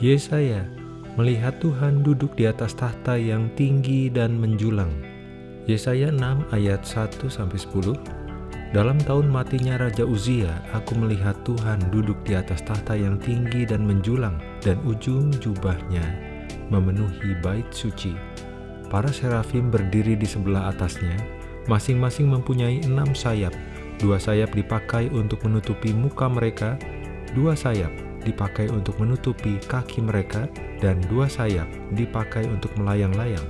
Yesaya melihat Tuhan duduk di atas tahta yang tinggi dan menjulang. Yesaya 6 ayat 1-10 Dalam tahun matinya Raja Uzia, aku melihat Tuhan duduk di atas tahta yang tinggi dan menjulang, dan ujung jubahnya memenuhi bait suci. Para serafim berdiri di sebelah atasnya, masing-masing mempunyai enam sayap. Dua sayap dipakai untuk menutupi muka mereka, dua sayap dipakai untuk menutupi kaki mereka, dan dua sayap dipakai untuk melayang-layang.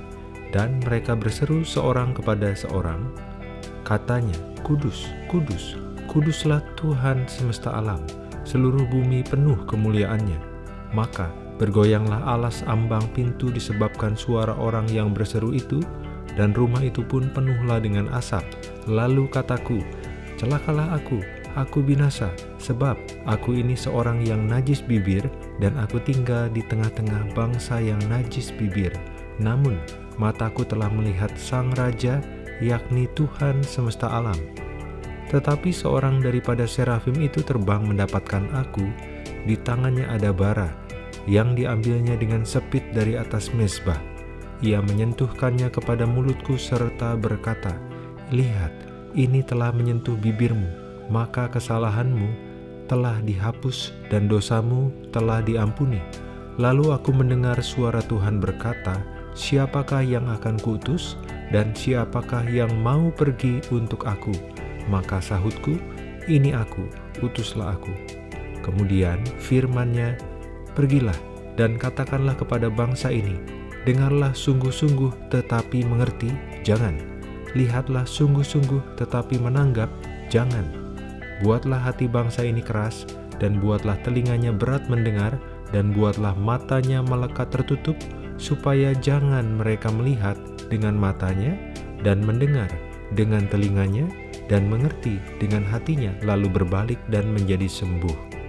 Dan mereka berseru seorang kepada seorang, katanya, Kudus, Kudus, Kuduslah Tuhan semesta alam, seluruh bumi penuh kemuliaannya. Maka bergoyanglah alas ambang pintu disebabkan suara orang yang berseru itu, dan rumah itu pun penuhlah dengan asap. Lalu kataku, celakalah aku, aku binasa, sebab aku ini seorang yang najis bibir, dan aku tinggal di tengah-tengah bangsa yang najis bibir. Namun, mataku telah melihat Sang Raja, yakni Tuhan semesta alam. Tetapi seorang daripada serafim itu terbang mendapatkan aku, di tangannya ada bara, yang diambilnya dengan sepit dari atas mesbah. Ia menyentuhkannya kepada mulutku serta berkata, Lihat, ini telah menyentuh bibirmu, maka kesalahanmu telah dihapus dan dosamu telah diampuni. Lalu aku mendengar suara Tuhan berkata, Siapakah yang akan kuutus, dan siapakah yang mau pergi untuk aku? Maka sahutku, ini aku, utuslah aku. Kemudian firmannya, Pergilah dan katakanlah kepada bangsa ini, Dengarlah sungguh-sungguh tetapi mengerti, jangan. Lihatlah sungguh-sungguh tetapi menanggap, jangan Buatlah hati bangsa ini keras, dan buatlah telinganya berat mendengar, dan buatlah matanya melekat tertutup, supaya jangan mereka melihat dengan matanya, dan mendengar dengan telinganya, dan mengerti dengan hatinya, lalu berbalik dan menjadi sembuh.